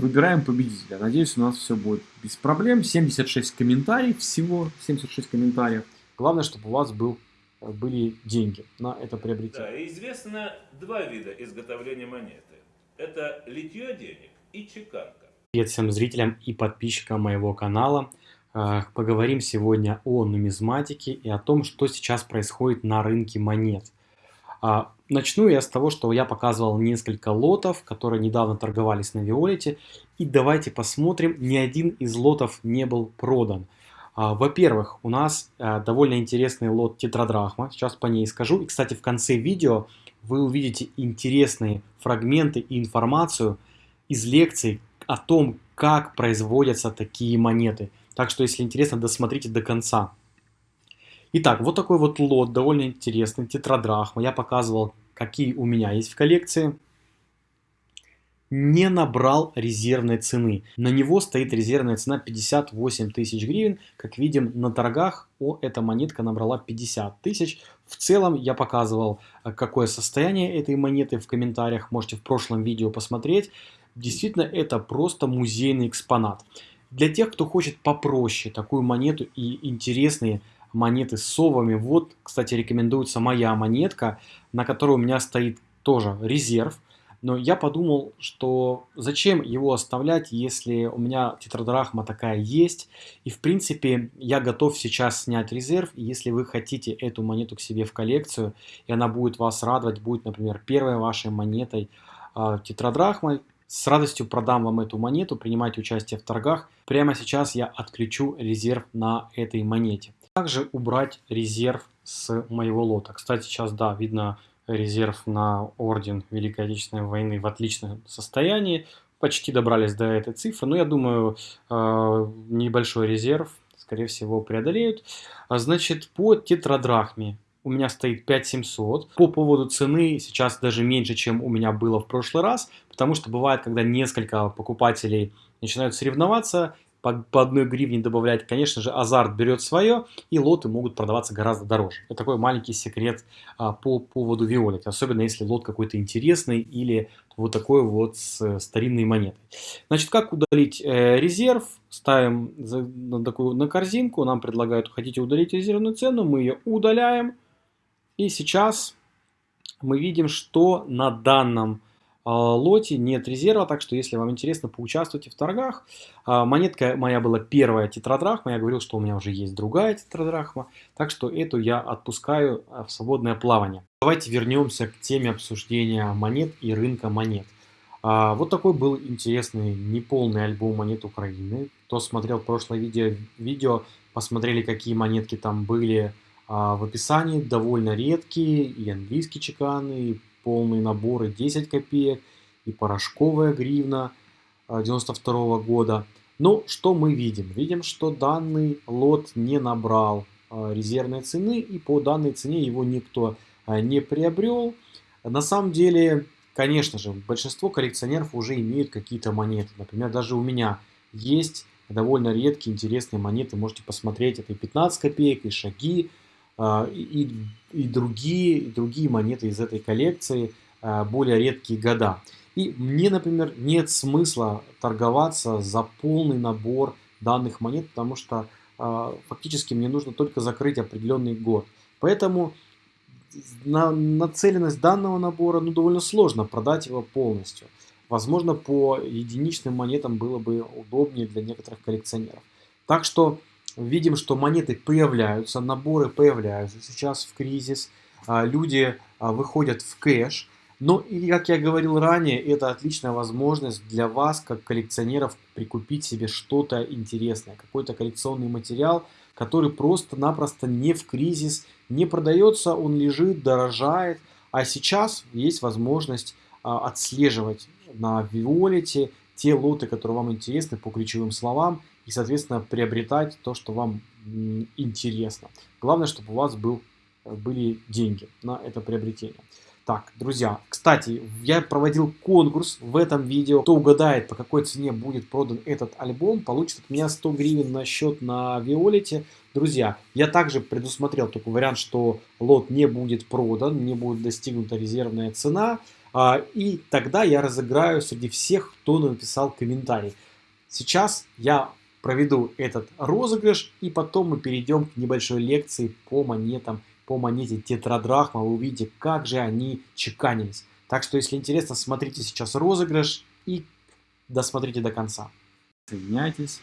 выбираем победителя. Надеюсь, у нас все будет без проблем. 76 комментариев всего, 76 комментариев. Главное, чтобы у вас был, были деньги на это приобретение. Да, известно два вида изготовления монеты. Это литье денег и чеканка. Привет всем зрителям и подписчикам моего канала. Э, поговорим сегодня о нумизматике и о том, что сейчас происходит на рынке монет. Начну я с того, что я показывал несколько лотов, которые недавно торговались на Виолете. И давайте посмотрим, ни один из лотов не был продан. А, во-первых, у нас э, довольно интересный лот тетрадрахма, сейчас по ней скажу. И, кстати, в конце видео вы увидите интересные фрагменты и информацию из лекций о том, как производятся такие монеты. Так что, если интересно, досмотрите до конца. Итак, вот такой вот лот, довольно интересный, тетрадрахма. Я показывал, какие у меня есть в коллекции. Не набрал резервной цены. На него стоит резервная цена 58 тысяч гривен. Как видим на торгах, о, эта монетка набрала 50 тысяч. В целом я показывал, э, какое состояние этой монеты в комментариях. Можете в прошлом видео посмотреть. Действительно, это просто музейный экспонат. Для тех, кто хочет попроще такую монету и интересные монеты с совами, вот, кстати, рекомендуется моя монетка, на которой у меня стоит тоже резерв. Но я подумал, что зачем его оставлять, если у меня тетрадрахма такая есть. И в принципе я готов сейчас снять резерв. Если вы хотите эту монету к себе в коллекцию, и она будет вас радовать, будет, например, первой вашей монетой э, тетрадрахмой, с радостью продам вам эту монету, принимайте участие в торгах. Прямо сейчас я отключу резерв на этой монете. Также убрать резерв с моего лота. Кстати, сейчас, да, видно резерв на орден Великой Отечественной войны в отличном состоянии. Почти добрались до этой цифры, но я думаю, э, небольшой резерв, скорее всего, преодолеют. А, значит, по тетрадрахме у меня стоит 5700. По поводу цены сейчас даже меньше, чем у меня было в прошлый раз, потому что бывает, когда несколько покупателей начинают соревноваться, по, по одной гривне добавлять, конечно же, азарт берет свое, и лоты могут продаваться гораздо дороже. Это такой маленький секрет а, по поводу Виолет, особенно если лот какой-то интересный или вот такой вот с старинной монетой. Значит, как удалить э, резерв? Ставим за, на такую на корзинку, нам предлагают, хотите удалить резервную цену, мы ее удаляем. И сейчас мы видим, что на данном лоте нет резерва, так что если вам интересно, поучаствуйте в торгах. А, монетка моя была первая тетрадрахма, я говорил, что у меня уже есть другая тетрадрахма, так что эту я отпускаю а, в свободное плавание. Давайте вернемся к теме обсуждения монет и рынка монет. Вот такой был интересный неполный альбом монет Украины. Кто смотрел прошлое видео, видео посмотрели, какие монетки там были, а в описании довольно редкие и английские чеканы, и полные наборы 10 копеек, и порошковая гривна 92 -го года. Но что мы видим? Видим, что данный лот не набрал а, резервной цены, и по данной цене его никто а, не приобрел. На самом деле, конечно же, большинство коллекционеров уже имеют какие-то монеты. Например, даже у меня есть довольно редкие интересные монеты. Можете посмотреть, это и 15 копеек, и шаги, а, и, и, другие, и другие монеты из этой коллекции, а, более редкие года. И мне, например, нет смысла торговаться за полный набор данных монет, потому что а, фактически мне нужно только закрыть определенный год. Поэтому на нацеленность данного набора ну, довольно сложно продать его полностью. Возможно, по единичным монетам было бы удобнее для некоторых коллекционеров. Так что видим, что монеты появляются, наборы появляются сейчас в кризис, а, люди а, выходят в кэш. Но, и, как я говорил ранее, это отличная возможность для вас, как коллекционеров, прикупить себе что-то интересное, какой-то коллекционный материал, который просто-напросто не в кризис, не продается, он лежит, дорожает. А сейчас есть возможность а, отслеживать на Виолете те лоты, которые вам интересны по ключевым словам, и, соответственно, приобретать то, что вам интересно. Главное, чтобы у вас был, э, были деньги на это приобретение. Так, друзья, кстати, я проводил конкурс в этом видео. Кто угадает, по какой цене будет продан этот альбом, получит от меня 100 гривен на счет на Виолете. Друзья, я также предусмотрел такой вариант, что лот не будет продан, не будет достигнута резервная цена. А, и тогда я разыграю среди всех, кто написал комментарий. Сейчас я проведу этот розыгрыш, и потом мы перейдем к небольшой лекции по монетам, по монете тетрадрахма. Вы увидите, как же они чеканились. Так что, если интересно, смотрите сейчас розыгрыш и досмотрите до конца. Соединяйтесь.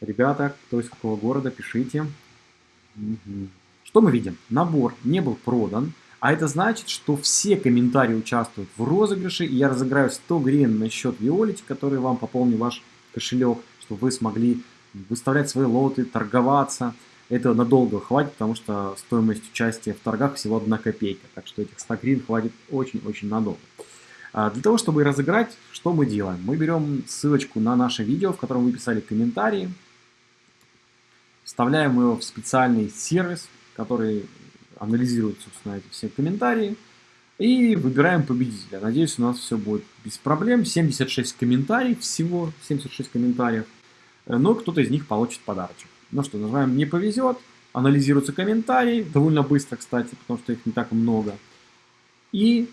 Ребята, кто из какого города, пишите. Что мы видим? Набор не был продан, а это значит, что все комментарии участвуют в розыгрыше, и я разыграю 100 гривен на счет Виолити, который вам пополнит ваш кошелек, чтобы вы смогли выставлять свои лоты, торговаться. Это надолго хватит, потому что стоимость участия в торгах всего 1 копейка, так что этих 100 гривен хватит очень-очень надолго. А для того, чтобы разыграть, что мы делаем? Мы берем ссылочку на наше видео, в котором вы писали комментарии, вставляем его в специальный сервис, который анализирует, собственно, эти все комментарии, и выбираем победителя. Надеюсь, у нас все будет без проблем. 76 комментариев всего, 76 комментариев, но кто-то из них получит подарочек. Ну что, нажимаем «Не повезет», анализируются комментарии, довольно быстро, кстати, потому что их не так много. И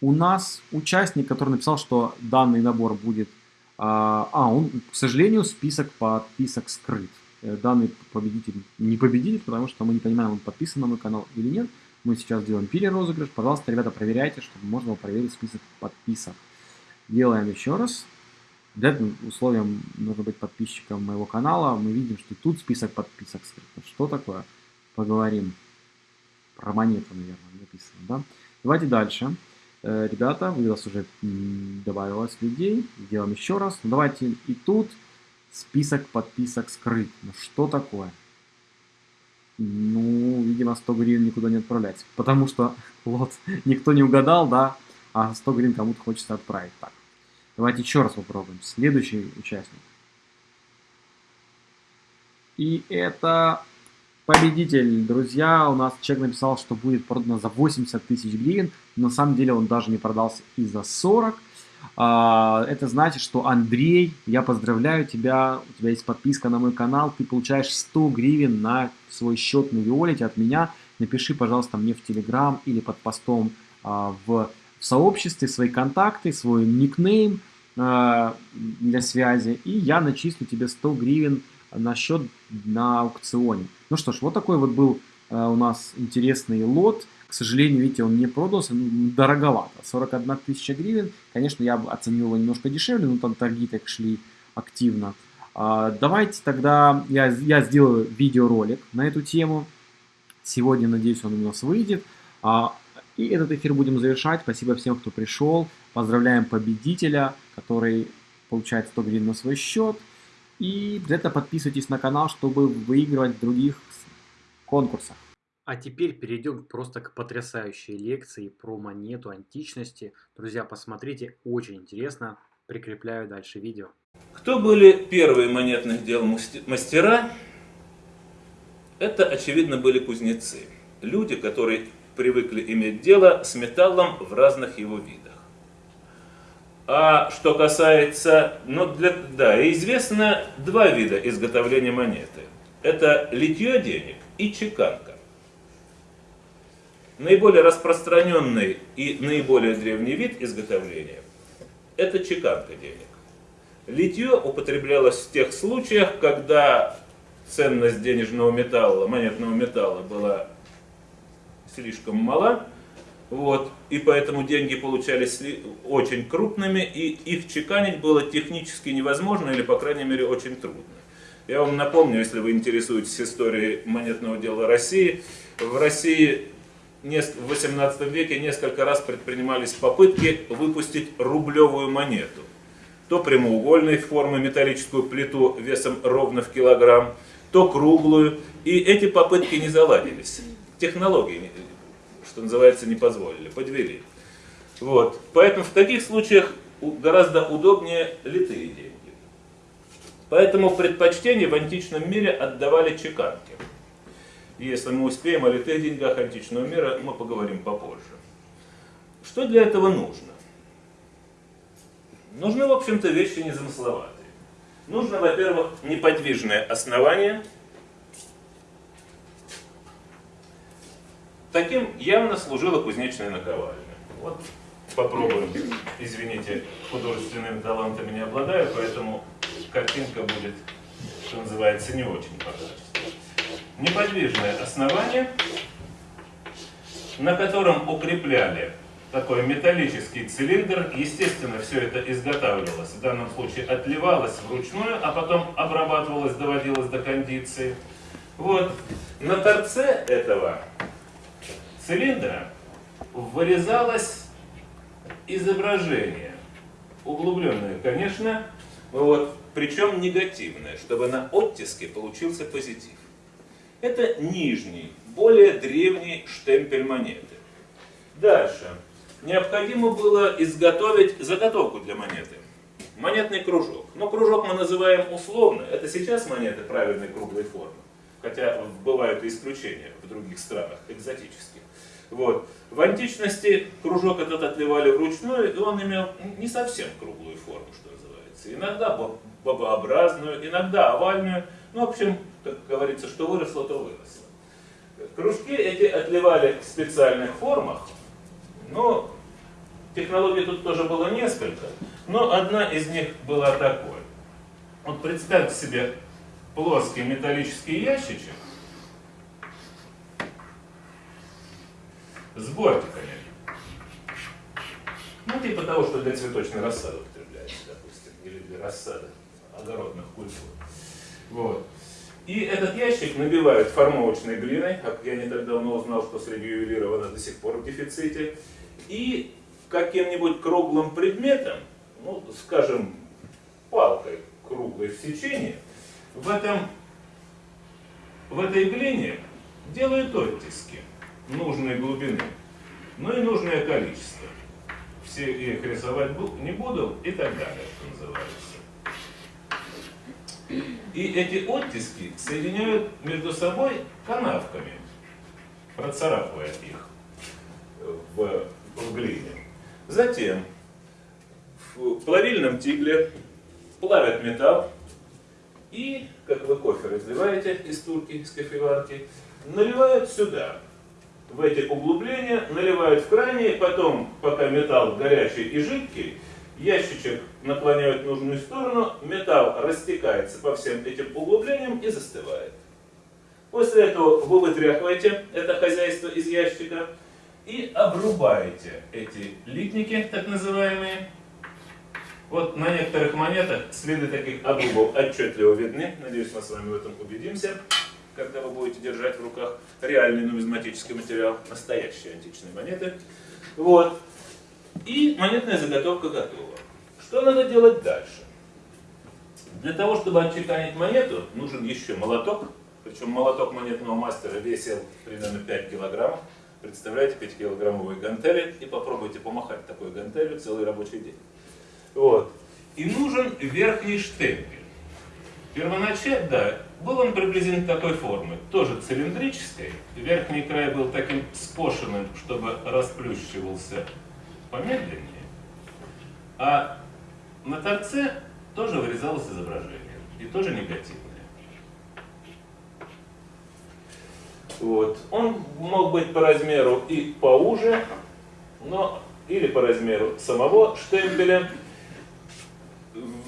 у нас участник, который написал, что данный набор будет... А, а, он, к сожалению, список подписок скрыт. Э, данный победитель не победитель, потому что мы не понимаем, он подписан на мой канал или нет. Мы сейчас делаем перерозыгрыш. Пожалуйста, ребята, проверяйте, чтобы можно было проверить список подписок. Делаем еще раз. Для условием нужно быть подписчиком моего канала. Мы видим, что тут список подписок. Что такое? Поговорим. Про монету, наверное, написано, да? Давайте дальше. Э, ребята, у вас уже добавилось людей. Делаем еще раз. Ну, давайте и тут список подписок скрыт. Ну что такое? Ну, видимо, 100 гривен никуда не отправлять. Потому что вот никто не угадал, да, а 100 гривен кому-то хочется отправить. Так, давайте еще раз попробуем. Следующий участник. И это победитель, друзья. У нас человек написал, что будет продано за 80 тысяч гривен. На самом деле он даже не продался и за 40. А, это значит, что Андрей, я поздравляю тебя, у тебя есть подписка на мой канал, ты получаешь 100 гривен на свой счет на Виолете от меня. Напиши, пожалуйста, мне в Телеграм или под постом а, в сообществе свои контакты, свой никнейм для связи, и я начислю тебе 100 гривен на счет на аукционе. Ну что ж, вот такой вот был у нас интересный лот. К сожалению, видите, он не продался, ну, дороговато. 41 тысяча гривен. Конечно, я бы оценил его немножко дешевле, но там торги так шли активно. А, давайте тогда я, я сделаю видеоролик на эту тему. Сегодня, надеюсь, он у нас выйдет. А, и этот эфир будем завершать. Спасибо всем, кто пришел. Поздравляем победителя, который получает 100 гривен на свой счет. И для этого подписывайтесь на канал, чтобы выигрывать в других конкурсах. А теперь перейдем просто к потрясающей лекции про монету античности. Друзья, посмотрите, очень интересно. Прикрепляю дальше видео. Кто были первые монетных дел мастера? Это, очевидно, были кузнецы. Люди, которые привыкли иметь дело с металлом в разных его видах. А что касается, ну, для, да, известно два вида изготовления монеты. Это литье денег и чеканка. Наиболее распространенный и наиболее древний вид изготовления – это чеканка денег. Литье употреблялось в тех случаях, когда ценность денежного металла, монетного металла была слишком мала, вот, и поэтому деньги получались очень крупными, и их чеканить было технически невозможно, или, по крайней мере, очень трудно. Я вам напомню, если вы интересуетесь историей монетного дела России, в России в 18 веке несколько раз предпринимались попытки выпустить рублевую монету. То прямоугольной формы металлическую плиту весом ровно в килограмм, то круглую. И эти попытки не заладились. Технологии, что называется, не позволили, подвели. Вот. Поэтому в таких случаях гораздо удобнее литые деньги. Поэтому предпочтение в античном мире отдавали чеканке. Если мы успеем о литых деньгах античного мира, мы поговорим попозже. Что для этого нужно? Нужны, в общем-то, вещи незамысловатые. Нужно, во-первых, неподвижное основание. Таким явно служила кузнечная наковальня. Вот попробуем. Извините, художественными талантами не обладаю, поэтому картинка будет, что называется, не очень по. Неподвижное основание, на котором укрепляли такой металлический цилиндр. Естественно, все это изготавливалось, в данном случае отливалось вручную, а потом обрабатывалось, доводилось до кондиции. Вот. На торце этого цилиндра вырезалось изображение. Углубленное, конечно, вот, причем негативное, чтобы на оттиске получился позитив. Это нижний, более древний штемпель монеты. Дальше. Необходимо было изготовить заготовку для монеты. Монетный кружок. Но кружок мы называем условно. Это сейчас монеты правильной круглой формы. Хотя бывают и исключения в других странах, экзотических. Вот. В античности кружок этот отливали вручную, и он имел не совсем круглую форму, что называется. Иногда бобообразную, иногда овальную. Ну, в общем, как говорится, что выросло, то выросло. Кружки эти отливали в специальных формах, но технологий тут тоже было несколько. Но одна из них была такой. Вот представьте себе плоский металлический ящичек, с бортиками. Ну, типа того, что для цветочной рассады употребляется, допустим, или для рассады огородных культур. Вот. И этот ящик набивают формовочной глиной, как я не так давно узнал, что среди ювелиров она до сих пор в дефиците, и каким-нибудь круглым предметом, ну, скажем, палкой круглой в сечении, в, этом, в этой глине делают оттиски нужной глубины, но и нужное количество. Все их рисовать не буду и так далее, что называется. И эти оттиски соединяют между собой канавками, процарапывая их в, в глине. Затем в плавильном тигле плавят металл и, как вы кофе разливаете из турки, из кофеварки, наливают сюда в эти углубления, наливают в крайние, потом, пока металл горячий и жидкий, ящичек наклоняют в нужную сторону, металл растекается по всем этим углублениям и застывает. После этого вы вытряхиваете это хозяйство из ящика и обрубаете эти литники, так называемые. Вот на некоторых монетах следы таких обрубов отчетливо видны. Надеюсь, мы с вами в этом убедимся когда вы будете держать в руках реальный нумизматический материал, настоящие античные монеты. Вот. И монетная заготовка готова. Что надо делать дальше? Для того, чтобы отчеканить монету, нужен еще молоток. Причем молоток монетного мастера весил примерно 5 килограммов. Представляете, 5-килограммовые гантели и попробуйте помахать такой гантелью целый рабочий день. Вот. И нужен верхний штемпель. Первоначально, да, был он приблизительно такой формы, тоже цилиндрической. Верхний край был таким скошенным, чтобы расплющивался помедленнее. А на торце тоже вырезалось изображение, и тоже негативное. Вот. Он мог быть по размеру и поуже, но или по размеру самого штемпеля,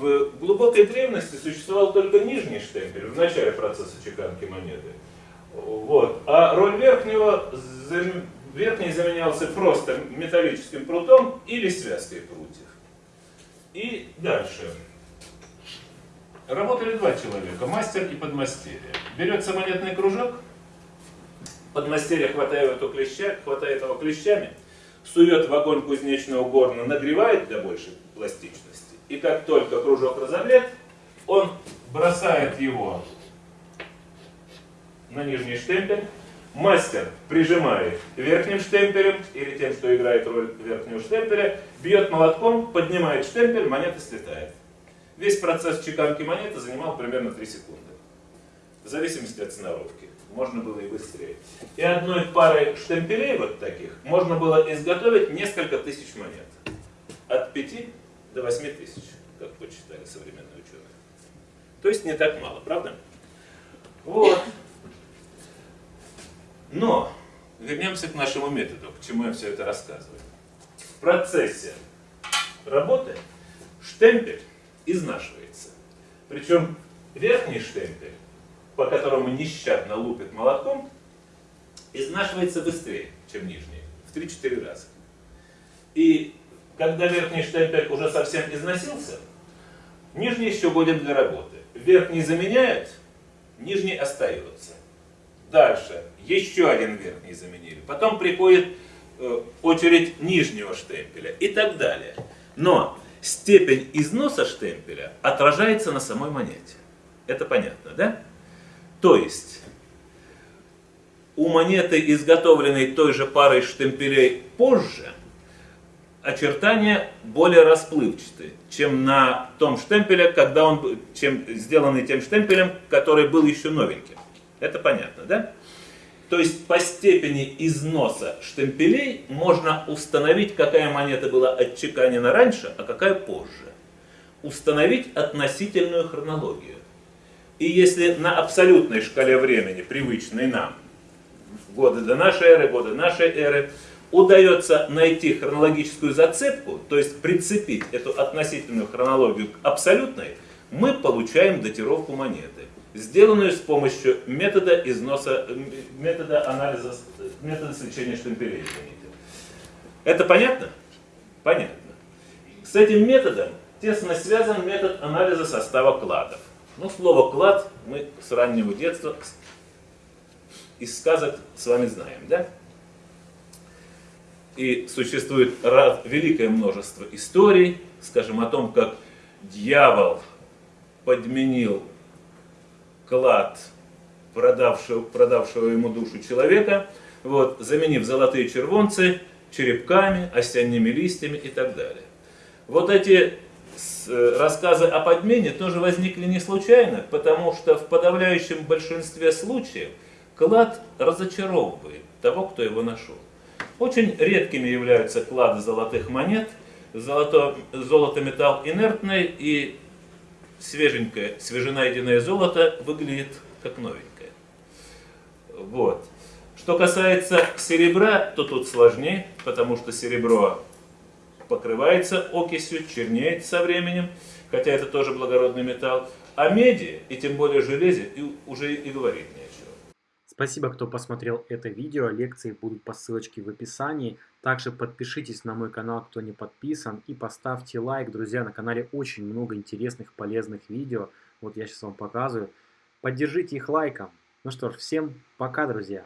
в глубокой древности существовал только нижний штемпель в начале процесса чеканки монеты. Вот. А роль верхнего, верхний заменялся просто металлическим прутом или связкой прутьев. И дальше. Работали два человека, мастер и подмастерье. Берется монетный кружок, подмастерье хватает его, клеща, хватает его клещами, сует в огонь кузнечного горна, нагревает для большей пластичности и как только кружок разогрет, он бросает его на нижний штемпель, мастер прижимает верхним штемпелем или тем, что играет роль верхнего штемпеля, бьет молотком, поднимает штемпель, монета слетает. Весь процесс чеканки монеты занимал примерно 3 секунды. В зависимости от сноровки. Можно было и быстрее. И одной парой штемпелей вот таких можно было изготовить несколько тысяч монет. От 5 до 8 тысяч, как почитали современные ученые. То есть не так мало, правда? Вот. Но вернемся к нашему методу, к чему я все это рассказываю. процессе работы штемпель изнашивается. Причем верхний штемпель, по которому нещадно лупит молотком, изнашивается быстрее, чем нижний, в 3-4 раза. И когда верхний штемпель уже совсем износился, нижний еще годен для работы. Верхний заменяют, нижний остается. Дальше, еще один верхний заменили. Потом приходит э, очередь нижнего штемпеля и так далее. Но степень износа штемпеля отражается на самой монете. Это понятно, да? То есть, у монеты, изготовленной той же парой штемпелей позже, очертания более расплывчаты, чем на том штемпеле, когда он, чем сделанный тем штемпелем, который был еще новеньким. Это понятно, да? То есть по степени износа штемпелей можно установить, какая монета была отчеканена раньше, а какая позже. Установить относительную хронологию. И если на абсолютной шкале времени, привычной нам, годы до нашей эры, годы нашей эры, удается найти хронологическую зацепку, то есть прицепить эту относительную хронологию к абсолютной, мы получаем датировку монеты, сделанную с помощью метода износа, метода анализа, метода свечения штемпелей. Это понятно? Понятно. С этим методом тесно связан метод анализа состава кладов. Ну, слово «клад» мы с раннего детства из сказок с вами знаем, да? И существует великое множество историй, скажем, о том, как дьявол подменил клад продавшего, продавшего ему душу человека, вот, заменив золотые червонцы черепками, осенними листьями и так далее. Вот эти э, рассказы о подмене тоже возникли не случайно, потому что в подавляющем большинстве случаев клад разочаровывает того, кто его нашел. Очень редкими являются клады золотых монет. Золото, золото металл инертный и свеженькое, свеженайденное золото выглядит как новенькое. Вот. Что касается серебра, то тут сложнее, потому что серебро покрывается окисью, чернеет со временем, хотя это тоже благородный металл. А меди, и тем более железе, и уже и говорить нет. Спасибо, кто посмотрел это видео. Лекции будут по ссылочке в описании. Также подпишитесь на мой канал, кто не подписан. И поставьте лайк. Друзья, на канале очень много интересных, полезных видео. Вот я сейчас вам показываю. Поддержите их лайком. Ну что ж, всем пока, друзья.